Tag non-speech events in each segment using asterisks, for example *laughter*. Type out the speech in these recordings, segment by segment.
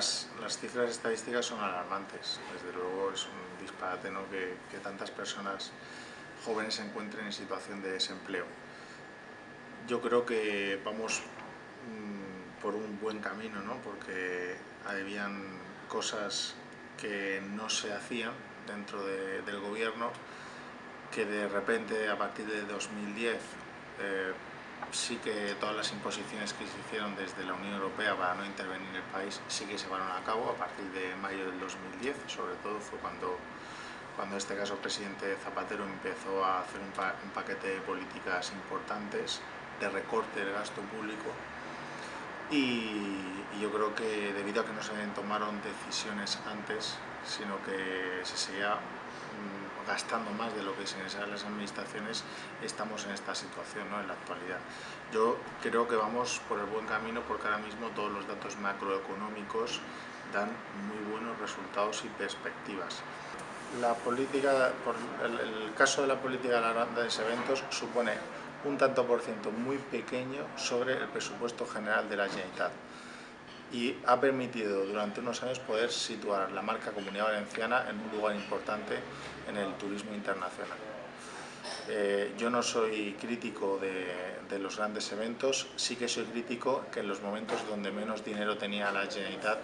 las, cifras estadísticas son alarmantes. Desde luego es un disparate ¿no? que, tantas personas jóvenes se encuentren en situación de desempleo. Yo creo que vamos mmm, por un buen camino, ¿no? porque habían cosas que no se hacían dentro de, del gobierno que de repente a partir de 2010 eh, sí que todas las imposiciones que se hicieron desde la Unión Europea para no intervenir en el país sí que se llevaron a cabo a partir de mayo del 2010, sobre todo fue cuando, cuando este caso el presidente Zapatero empezó a hacer un, pa un paquete de políticas importantes de recorte del gasto público. Y, y, yo creo que debido a que no se tomaron decisiones antes, sino que se seguía gastando más de lo que se necesitan las administraciones, estamos en esta situación ¿no? en la actualidad. Yo creo que vamos por el buen camino porque ahora mismo todos los datos macroeconómicos dan muy buenos resultados y perspectivas. La política, el, caso de la política de las grandes eventos supone un tanto por ciento muy pequeño sobre el presupuesto general de la Generalitat y ha permitido durante unos años poder situar la marca Comunidad Valenciana en un lugar importante en el turismo internacional. Eh, yo no soy crítico de, de, los grandes eventos, sí que soy crítico que en los momentos donde menos dinero tenía la Generalitat,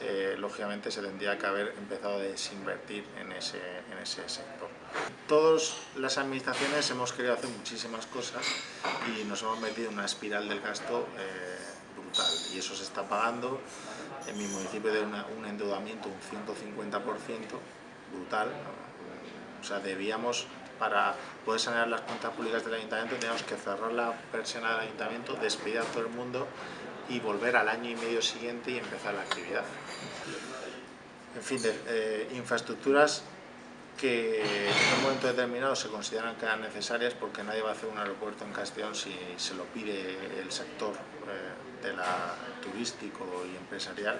eh, lógicamente se tendría que haber empezado a desinvertir en ese, en ese sector. Todas las administraciones hemos querido hacer muchísimas cosas y nos hemos metido en una espiral del gasto eh, y eso se está pagando. En mi municipio de un endeudamiento un 150% brutal, o sea, debíamos, para poder sanear las cuentas públicas del ayuntamiento, teníamos que cerrar la persiana del ayuntamiento, despedir a todo el mundo y volver al año y medio siguiente y empezar la actividad. En fin, de, eh, infraestructuras que en un momento determinado se consideran que eran necesarias porque nadie va a hacer un aeropuerto en Castellón si se lo pide el sector eh, de la, turístico y empresarial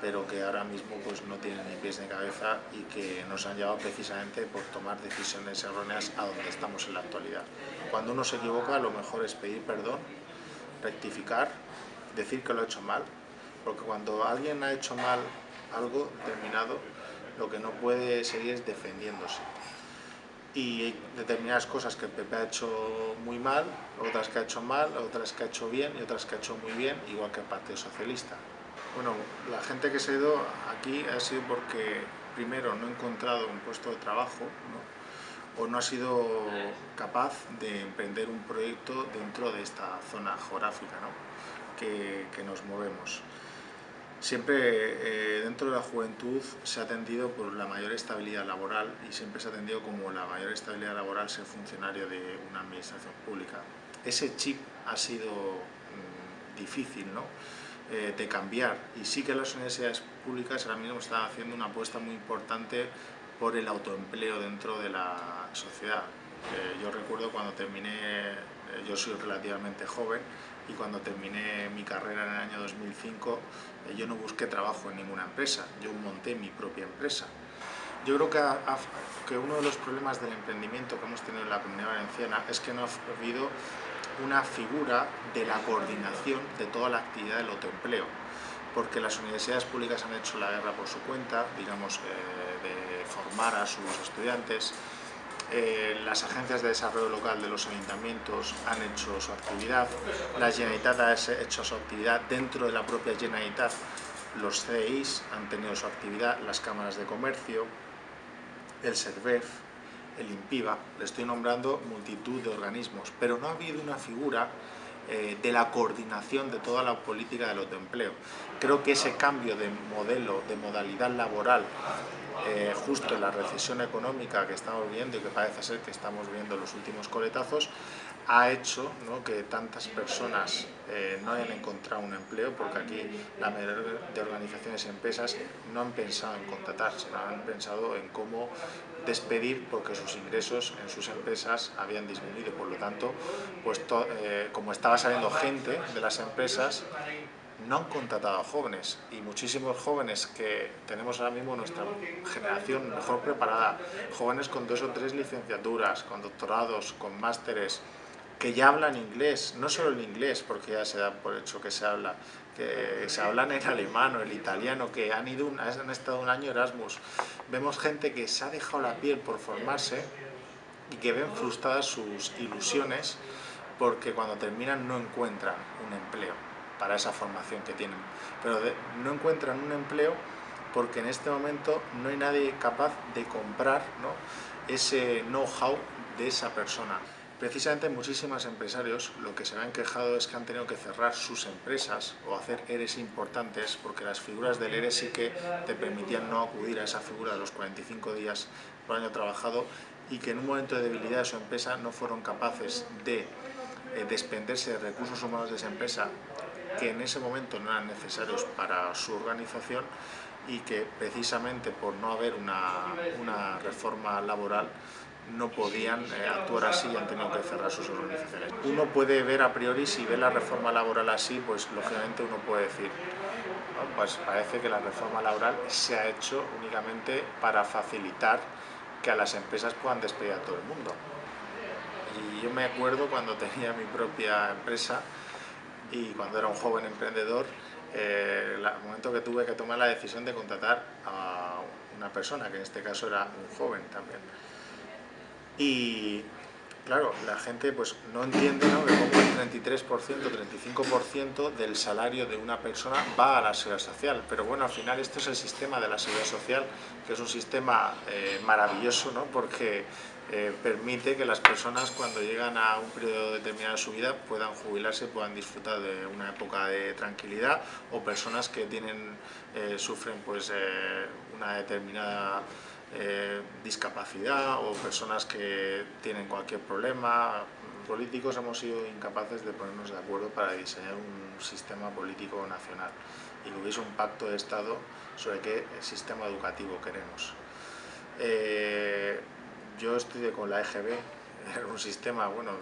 pero que ahora mismo pues, no tienen ni pies ni cabeza y que nos han llevado precisamente por tomar decisiones erróneas a donde estamos en la actualidad. Cuando uno se equivoca, lo mejor es pedir perdón, rectificar, decir que lo ha hecho mal, porque cuando alguien ha hecho mal algo determinado, lo que no puede seguir es defendiéndose. Y hay determinadas cosas que el PP ha hecho muy mal, otras que ha hecho mal, otras que ha hecho bien y otras que ha hecho muy bien, igual que el Partido Socialista. Bueno, la gente que se ha ido aquí ha sido porque primero no ha encontrado un puesto de trabajo ¿no? o no ha sido capaz de emprender un proyecto dentro de esta zona geográfica ¿no? que, que, nos movemos. Siempre eh, dentro de la juventud se ha atendido por la mayor estabilidad laboral y siempre se ha atendido como la mayor estabilidad laboral ser funcionario de una administración pública. Ese chip ha sido mmm, difícil, ¿no? eh, de cambiar. Y sí que las universidades públicas ahora mismo están haciendo una apuesta muy importante por el autoempleo dentro de la sociedad. Eh, yo recuerdo cuando terminé, eh, yo soy relativamente joven, y cuando terminé mi carrera en el año 2005, eh, yo no busqué trabajo en ninguna empresa, yo monté mi propia empresa. Yo creo que, que uno de los problemas del emprendimiento que hemos tenido en la comunidad valenciana es que no ha habido una figura de la coordinación de toda la actividad del autoempleo, porque las universidades públicas han hecho la guerra por su cuenta, digamos, eh, de formar a sus estudiantes, eh, las agencias de desarrollo local de los ayuntamientos han hecho su actividad, la Generalitat ha hecho su actividad dentro de la propia Generalitat, los CEIs han tenido su actividad, las cámaras de comercio, el SERVEF, el INPIVA, le estoy nombrando multitud de organismos, pero no ha habido una figura eh, de la coordinación de toda la política del autoempleo. Creo que ese cambio de modelo, de modalidad laboral, eh, justo en la recesión económica que estamos viendo y que parece ser que estamos viendo los últimos coletazos, ha hecho que tantas personas eh, no hayan encontrado un empleo, porque aquí la mayoría de organizaciones y empresas no han pensado en contratar, sino han pensado en cómo despedir porque sus ingresos en sus empresas habían disminuido. Por lo tanto, pues eh, como estaba saliendo gente de las empresas, no han contratado a jóvenes y muchísimos jóvenes que tenemos ahora mismo nuestra generación mejor preparada, jóvenes con dos o tres licenciaturas, con doctorados, con másteres, que ya hablan inglés, no solo el inglés, porque ya se da por hecho que se habla, que se hablan en alemán o el italiano, que han, ido han estado un año Erasmus. Vemos gente que se ha dejado la piel por formarse y que ven frustradas sus ilusiones porque cuando terminan no encuentran un empleo para esa formación que tienen. Pero no encuentran un empleo porque en este momento no hay nadie capaz de comprar ese know-how de esa persona. Precisamente muchísimos empresarios lo que se han quejado es que han tenido que cerrar sus empresas o hacer ERES importantes porque las figuras del ERES sí que te permitían no acudir a esa figura de los 45 días por año trabajado y que en un momento de debilidad de su empresa no fueron capaces de eh, despenderse de recursos humanos de esa empresa que en ese momento no eran necesarios para su organización y que precisamente por no haber una, una reforma laboral no podían eh, actuar así y han tenido que cerrar sus organizaciones. Uno puede ver a priori, si ve la reforma laboral así, pues lógicamente uno puede decir, pues parece que la reforma laboral se ha hecho únicamente para facilitar que a las empresas puedan despedir a todo el mundo. Y yo me acuerdo cuando *laughs* tenía mi propia empresa y cuando era un joven emprendedor, eh, el momento que tuve que tomar la decisión de contratar a una persona, que en este caso era un joven también. Y claro, la gente pues no entiende ¿no? que como el 33%, 35% del salario de una persona va a la seguridad social. Pero bueno, al final esto es el sistema de la seguridad social, que es un sistema eh, maravilloso, ¿no? porque eh, permite que las personas cuando llegan a un periodo determinado de su vida puedan jubilarse, puedan disfrutar de una época de tranquilidad o personas que tienen, eh, sufren pues, una determinada eh, discapacidad o personas que tienen cualquier problema. Políticos hemos sido incapaces de ponernos de acuerdo para diseñar un sistema político nacional y que hubiese un pacto de Estado sobre qué sistema educativo queremos. Eh, yo estudié con la EGB, *laughs* era un sistema bueno,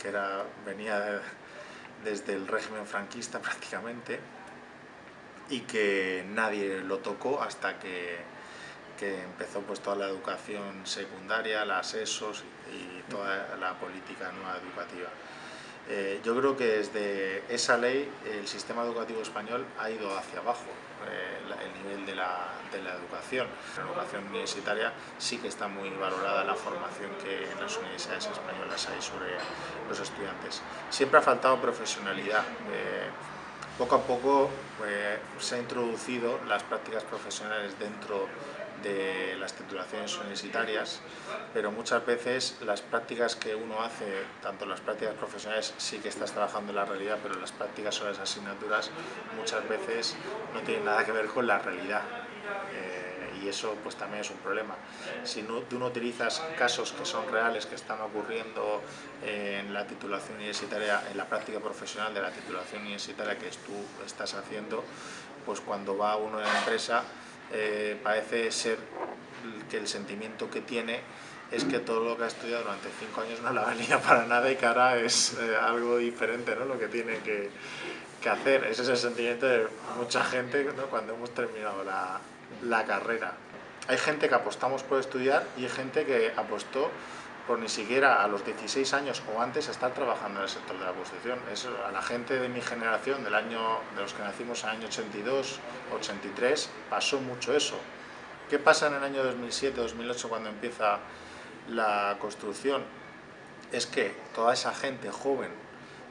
que era, venía desde el régimen franquista *laughs* prácticamente y que nadie lo tocó hasta que que empezó pues toda la educación secundaria, las ESOs y toda la política nueva educativa. Eh, yo creo que desde esa ley el sistema educativo español ha ido hacia abajo, eh, el nivel de la, de la, educación. La educación universitaria sí que está muy valorada la formación que en las universidades españolas hay sobre los estudiantes. Siempre ha faltado profesionalidad. Eh, poco a poco se han introducido las prácticas profesionales dentro de las titulaciones universitarias, pero muchas veces las prácticas que uno hace, tanto las prácticas profesionales, sí que estás trabajando en la realidad, pero las prácticas sobre las asignaturas muchas veces no tienen nada que ver con la realidad. Eh, y eso pues también es un problema. Si no, tú no utilizas casos que son reales, que están ocurriendo en la titulación universitaria, en la práctica profesional de la titulación universitaria que tú estás haciendo, pues cuando va uno a la empresa eh, parece ser que el sentimiento que tiene es que todo lo que ha estudiado durante cinco años no la valía *laughs* para nada y que ahora es eh, algo diferente ¿no? lo que tiene que, que, hacer. Ese es el sentimiento de mucha gente ¿no? cuando hemos terminado la, la carrera. Hay gente que apostamos por estudiar y hay gente que apostó por ni siquiera a los 16 años o antes estar trabajando en el sector de la construcción. Es a la gente de mi generación, del año, de los que nacimos en el año 82, 83, pasó mucho eso. ¿Qué pasa en el año 2007, 2008 cuando empieza la construcción? Es que toda esa gente joven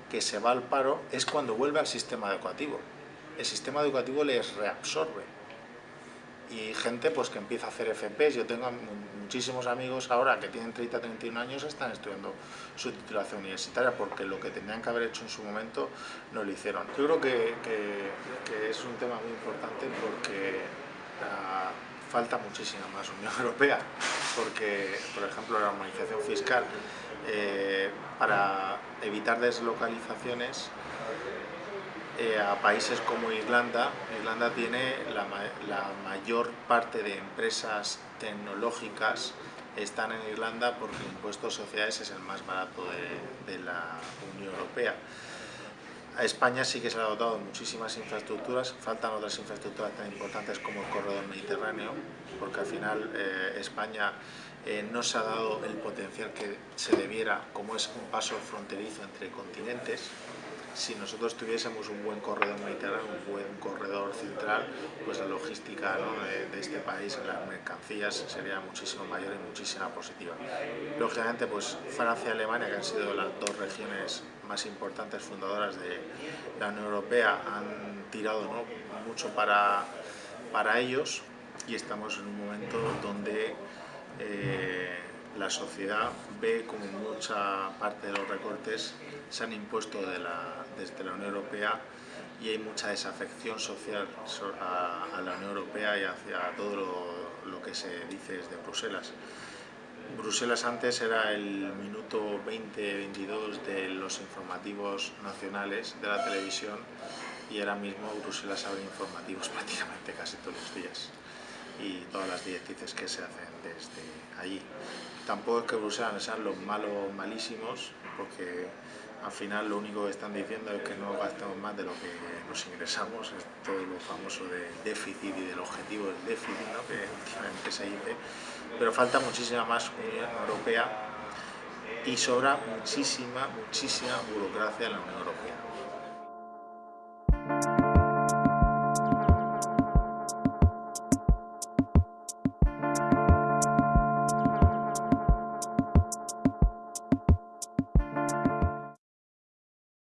que se va al paro es cuando vuelve al sistema educativo. El sistema educativo les reabsorbe y gente pues que empieza a hacer FPs. Yo tengo muchísimos amigos ahora que tienen 30, 31 años están estudiando su titulación universitaria porque lo que tenían que haber hecho en su momento no lo hicieron. Yo creo que, que, es un tema muy importante porque ah, falta muchísima más Unión *laughs* Europea porque, por ejemplo, la armonización fiscal eh, para evitar deslocalizaciones eh, a países como Irlanda. Irlanda tiene la, mayor parte de empresas tecnológicas están en Irlanda porque el impuesto de sociedades es el más barato de, la Unión Europea. A España sí que se ha dotado muchísimas infraestructuras, faltan otras infraestructuras tan importantes como el corredor mediterráneo, porque al final eh, España eh, no se ha dado el potencial que se debiera, como es un paso fronterizo entre continentes, si nosotros tuviésemos un buen corredor mediterráneo, un buen corredor central, pues la logística de, este país en las mercancías sería muchísimo mayor y muchísima positiva. Lógicamente, pues Francia y Alemania, que han sido las dos regiones más importantes fundadoras de la Unión Europea, han tirado mucho para, para ellos y estamos en un momento donde eh, la sociedad ve como mucha parte de los recortes se han impuesto de la, desde la Unión Europea y hay mucha desafección social a, la Unión Europea y hacia todo lo, que se dice desde Bruselas. Bruselas antes era el minuto 20-22 de los informativos nacionales de la televisión y ahora mismo Bruselas abre informativos *laughs* prácticamente casi todos los días y todas las directrices que se hacen desde allí. Tampoco es que Bruselas sean los malos malísimos, porque al final lo único que están diciendo es que no gastemos más de lo que nos ingresamos, es todo lo famoso de déficit y del objetivo del déficit ¿no? que últimamente se dice, pero falta muchísima más Unión Europea y sobra muchísima, muchísima burocracia en la Unión Europea.